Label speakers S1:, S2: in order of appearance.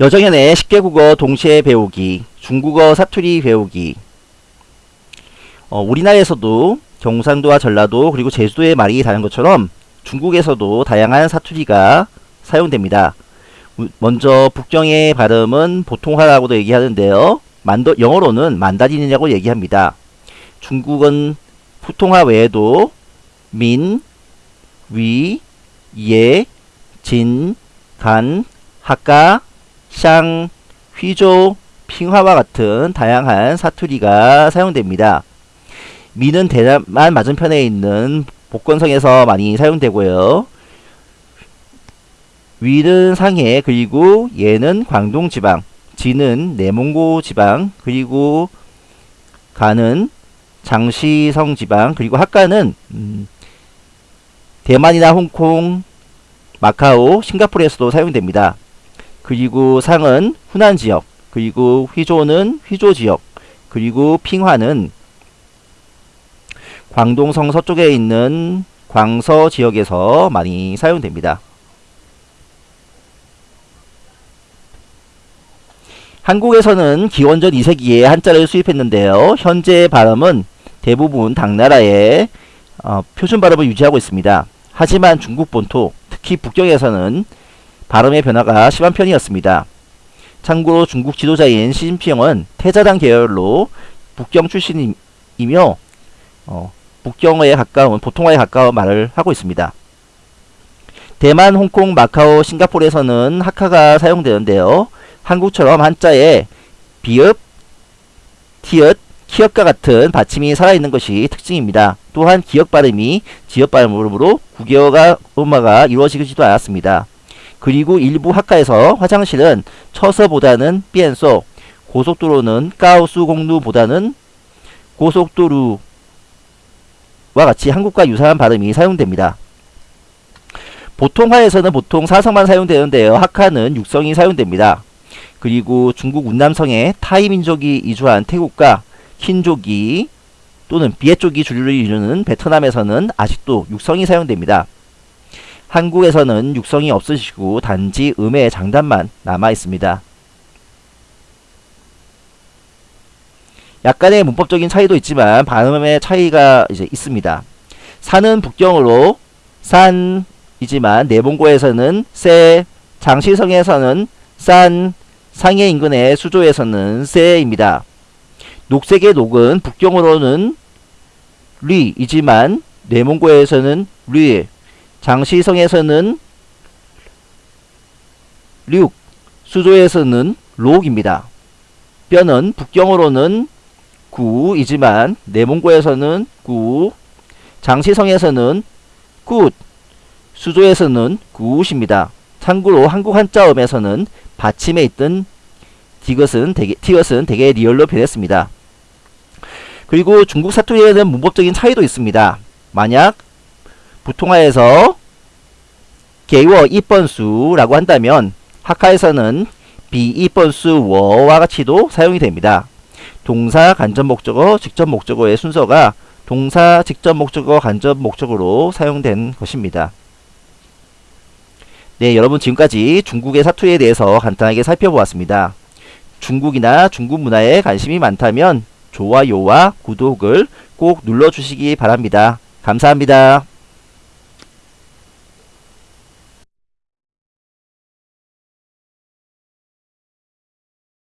S1: 여정연의 10개 국어 동시에 배우기, 중국어 사투리 배우기. 어, 우리나라에서도 경상도와 전라도 그리고 제주도의 말이 다른 것처럼 중국에서도 다양한 사투리가 사용됩니다. 먼저 북경의 발음은 보통화라고도 얘기하는데요. 만더, 영어로는 만다린이라고 얘기합니다. 중국은普통화 외에도 민, 위, 예, 진, 간, 학가, 샹, 휘조, 핑화와 같은 다양한 사투리가 사용됩니다. 미는 대만 맞은편에 있는 복건성에서 많이 사용되고요. 위는 상해 그리고 예는 광동 지방, 진은 내몽고 지방, 그리고 가는 장시성 지방, 그리고 학가는 음, 대만이나 홍콩, 마카오, 싱가포르에서도 사용됩니다. 그리고 상은 후난 지역, 그리고 휘조는 휘조 지역, 그리고 핑화는 광동성 서쪽에 있는 광서 지역에서 많이 사용됩니다. 한국에서는 기원전 2세기에 한자를 수입했는데요. 현재 발음은 대부분 당나라의 어, 표준 발음을 유지하고 있습니다. 하지만 중국 본토, 특히 북경에서는 발음의 변화가 심한 편이었습니다. 참고로 중국 지도자인 시진핑은 태자당 계열로 북경 출신이며 어, 북경어에 가까운 보통어에 가까운 말을 하고 있습니다. 대만, 홍콩, 마카오, 싱가포르에서는 하카가 사용되는데요. 한국처럼 한자에 비읍, 티읕, 키역과 같은 받침이 살아있는 것이 특징입니다. 또한 기역 발음이 지역 발음으로 국어가 음화가 이루어지지도 않았습니다. 그리고 일부 학과에서 화장실은 처서보다는 삐엔소, 고속도로는 까우수 공루보다는 고속도로와 같이 한국과 유사한 발음이 사용됩니다. 보통화에서는 보통 사성만 사용되는데요. 학하는 육성이 사용됩니다. 그리고 중국 운남성에 타이 민족이 이주한 태국과 킨족이 또는 비에 쪽이 주류를 이루는 베트남에서는 아직도 육성이 사용됩니다. 한국에서는 육성이 없으시고 단지 음의 장단만 남아 있습니다. 약간의 문법적인 차이도 있지만 발음의 차이가 이제 있습니다. 산은 북경으로 산이지만 내봉고에서는 세, 장시성에서는 산, 상해 인근의 수조에서는 세입니다. 녹색의 녹은 북경으로는 리이지만 내몽고에서는 리, 장시성에서는 륙, 수조에서는 록입니다. 뼈는 북경어로는 구이지만 내몽고에서는 구, 장시성에서는 굿, 수조에서는 굿입니다. 참고로 한국 한자음에서는 받침에 있던 디귿은 되게, 티귿은 되게 리얼로 변했습니다. 그리고 중국 사투리에는 문법적인 차이도 있습니다. 만약 부통화에서 개워 이번수라고 한다면 학하에서는 비이번수 워와 같이도 사용이 됩니다. 동사 간접 목적어 직접 목적어의 순서가 동사 직접 목적어 간접 목적어로 사용된 것입니다. 네 여러분 지금까지 중국의 사투리에 대해서 간단하게 살펴보았습니다. 중국이나 중국 문화에 관심이 많다면 좋아요와 구독을 꼭 눌러주시기 바랍니다. 감사합니다.